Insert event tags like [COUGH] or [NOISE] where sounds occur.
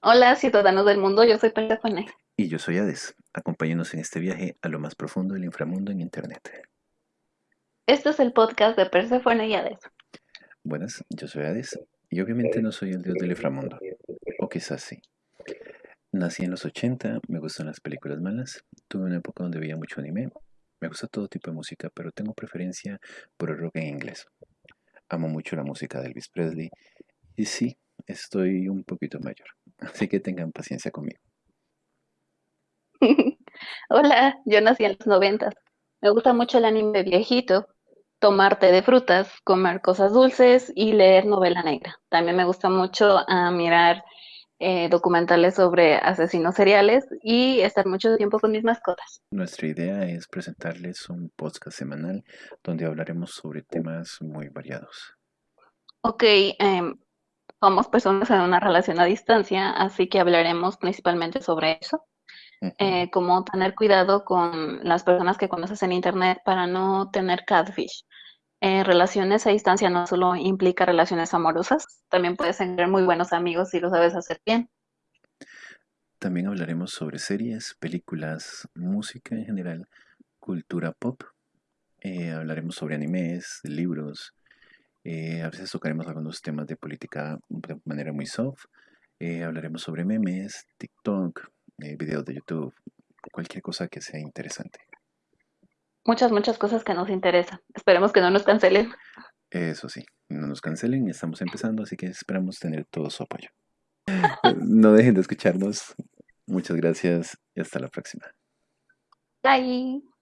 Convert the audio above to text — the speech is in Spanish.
Hola, ciudadanos del mundo, yo soy Persephone. Y yo soy Hades. Acompáñenos en este viaje a lo más profundo del inframundo en Internet. Este es el podcast de Persephone y Hades. Buenas, yo soy Hades. Y obviamente no soy el dios del inframundo. O quizás sí. Nací en los 80, me gustan las películas malas. Tuve una época donde veía mucho anime. Me gusta todo tipo de música, pero tengo preferencia por el rock en inglés. Amo mucho la música de Elvis Presley. Y sí, estoy un poquito mayor. Así que tengan paciencia conmigo. [LAUGHS] Hola, yo nací en los noventas. Me gusta mucho el anime viejito, tomar té de frutas, comer cosas dulces y leer novela negra. También me gusta mucho ah, mirar eh, documentales sobre asesinos seriales y estar mucho tiempo con mis mascotas. Nuestra idea es presentarles un podcast semanal donde hablaremos sobre temas muy variados. Ok, em, somos personas en una relación a distancia, así que hablaremos principalmente sobre eso. Ujú. eh, como tener cuidado con las personas que conoces en internet para no tener catfish. Eh, relaciones a distancia no solo implica relaciones amorosas, también puedes tener muy buenos amigos si lo sabes hacer bien. También hablaremos sobre series, películas, música en general, cultura pop. Eh, hablaremos sobre animes, libros. Eh, a veces tocaremos algunos temas de política de manera muy soft. eh, hablaremos sobre memes, TikTok, eh, videos de YouTube, cualquier cosa que sea interesante. Muchas, muchas cosas que nos interesan. Esperemos que no nos cancelen. Eso sí, no nos cancelen, estamos empezando, así que esperamos tener todo su apoyo. [LAUGHS] No dejen de escucharnos. Muchas gracias y hasta la próxima. Bye.